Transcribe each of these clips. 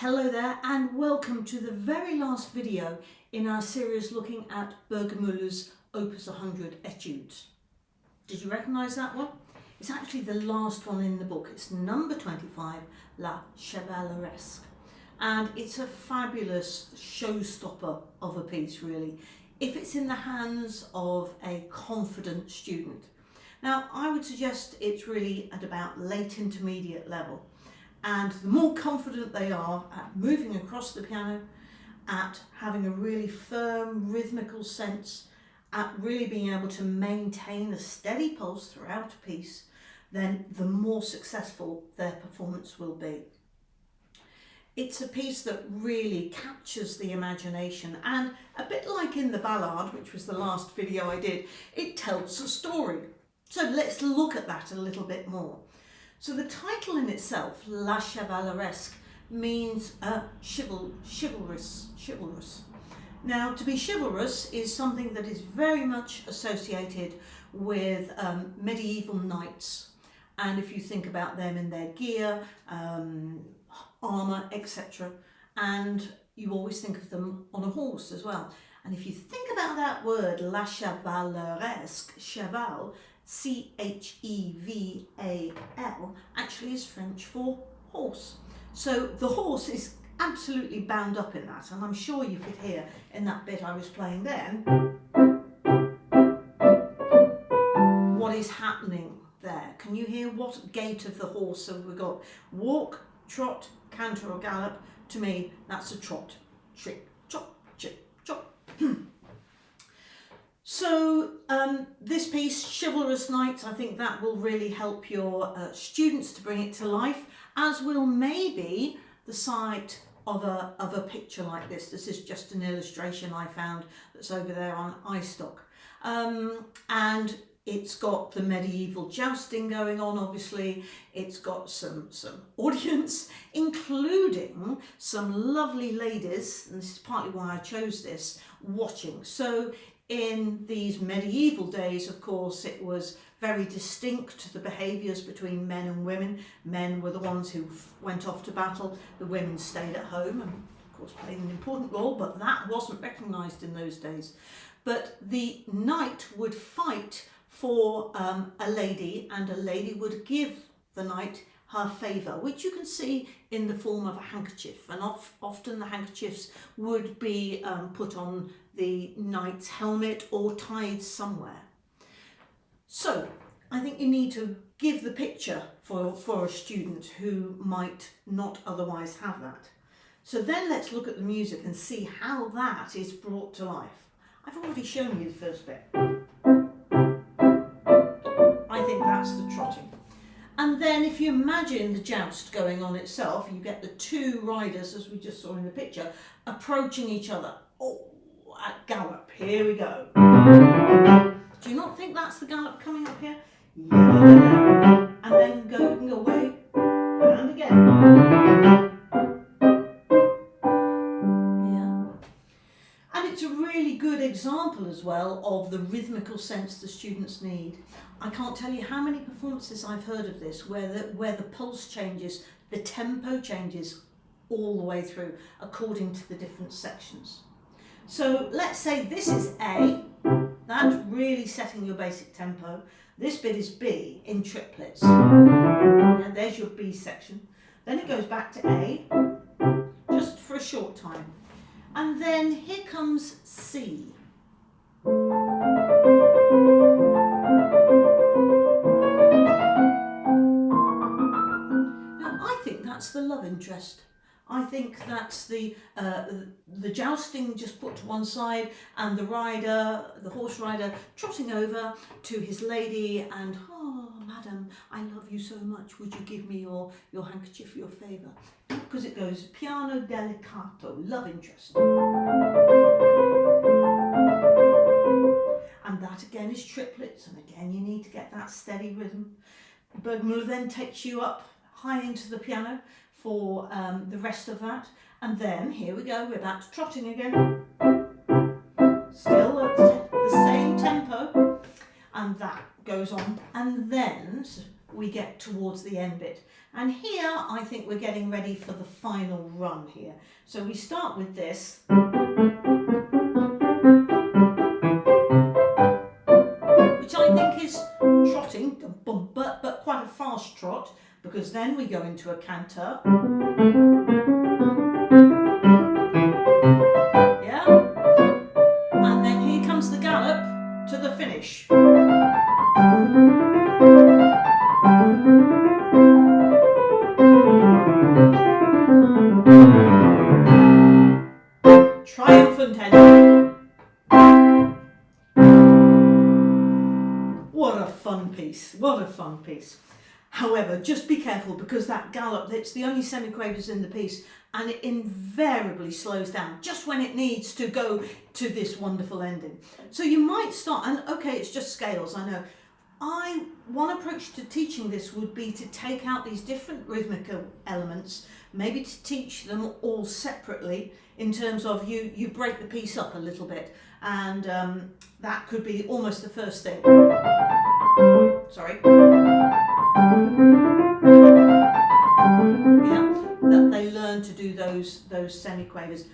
hello there and welcome to the very last video in our series looking at Burgermüller's Opus 100 Etudes. Did you recognise that one? It's actually the last one in the book. It's number 25, La Chevaleresque. And it's a fabulous showstopper of a piece really, if it's in the hands of a confident student. Now I would suggest it's really at about late intermediate level and the more confident they are at moving across the piano, at having a really firm rhythmical sense, at really being able to maintain a steady pulse throughout a piece, then the more successful their performance will be. It's a piece that really captures the imagination and a bit like in the ballad, which was the last video I did, it tells a story. So let's look at that a little bit more. So the title in itself, La Chevaleresque, means uh, chival chivalrous, chivalrous. Now, to be chivalrous is something that is very much associated with um, medieval knights. And if you think about them in their gear, um, armour, etc. And you always think of them on a horse as well. And if you think about that word, la chevaleresque, cheval, C-H-E-V-A-L, actually is French for horse. So the horse is absolutely bound up in that, and I'm sure you could hear in that bit I was playing then what is happening there. Can you hear what gait of the horse have we got? Walk, trot, canter or gallop. To me, that's a trot. Trick, chop, chip, chop. So um, this piece, Chivalrous Knights, I think that will really help your uh, students to bring it to life, as will maybe the sight of a, of a picture like this. This is just an illustration I found that's over there on iStock. Um, and it's got the medieval jousting going on, obviously. It's got some, some audience, including some lovely ladies, and this is partly why I chose this, watching. So in these medieval days, of course, it was very distinct, the behaviours between men and women. Men were the ones who went off to battle, the women stayed at home and of course played an important role, but that wasn't recognised in those days. But the knight would fight for um, a lady and a lady would give the knight her favour, which you can see in the form of a handkerchief. And of, often the handkerchiefs would be um, put on the knight's helmet or tied somewhere. So I think you need to give the picture for, for a student who might not otherwise have that. So then let's look at the music and see how that is brought to life. I've already shown you the first bit. I think that's the trotting. And then if you imagine the joust going on itself, you get the two riders, as we just saw in the picture, approaching each other. Oh, at gallop, here we go. Do you not think that's the gallop coming up here? Yeah. And then going away, and again. Yeah. And it's a really good example as well of the rhythmical sense the students need. I can't tell you how many performances I've heard of this where the, where the pulse changes, the tempo changes all the way through according to the different sections. So let's say this is A, that's really setting your basic tempo. This bit is B in triplets. And there's your B section. Then it goes back to A, just for a short time. And then here comes C. Now I think that's the love interest. I think that's the uh, the jousting just put to one side and the rider, the horse rider, trotting over to his lady and, oh, madam, I love you so much. Would you give me your, your handkerchief for your favour? Because it goes piano delicato, love interest. And that again is triplets. And again, you need to get that steady rhythm. Burgermüller then takes you up high into the piano for um, the rest of that. And then, here we go, we're back to trotting again. Still at the same tempo. And that goes on. And then we get towards the end bit. And here I think we're getting ready for the final run here. So we start with this. Which I think is trotting, but, quite a fast trot because then we go into a canter. Yeah? And then here comes the gallop to the finish. Triumphant ending. What a fun piece, what a fun piece. However, just be careful because that gallop, that's the only semiquavers in the piece and it invariably slows down just when it needs to go to this wonderful ending. So you might start, and okay, it's just scales, I know, I one approach to teaching this would be to take out these different rhythmical elements, maybe to teach them all separately in terms of you you break the piece up a little bit, and um, that could be almost the first thing. Sorry. Yeah, that they learn to do those those semiquavers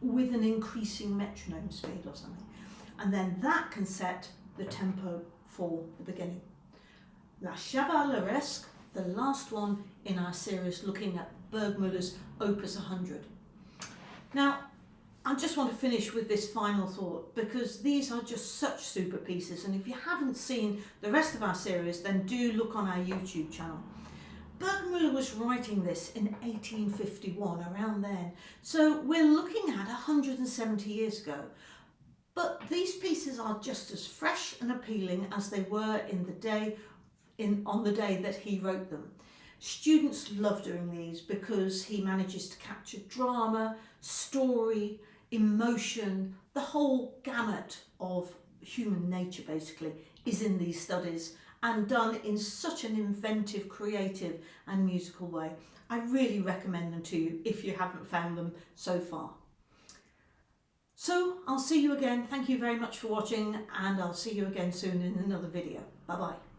with an increasing metronome speed or something, and then that can set the tempo for the beginning. La Chevaleresque, the last one in our series looking at Burgmüller's Opus 100. Now, I just want to finish with this final thought because these are just such super pieces and if you haven't seen the rest of our series then do look on our YouTube channel. Burgmüller was writing this in 1851, around then, so we're looking at 170 years ago. But these pieces are just as fresh and appealing as they were in the day in on the day that he wrote them. Students love doing these because he manages to capture drama, story, emotion, the whole gamut of human nature basically is in these studies and done in such an inventive, creative and musical way. I really recommend them to you if you haven't found them so far. So I'll see you again. Thank you very much for watching and I'll see you again soon in another video. Bye bye.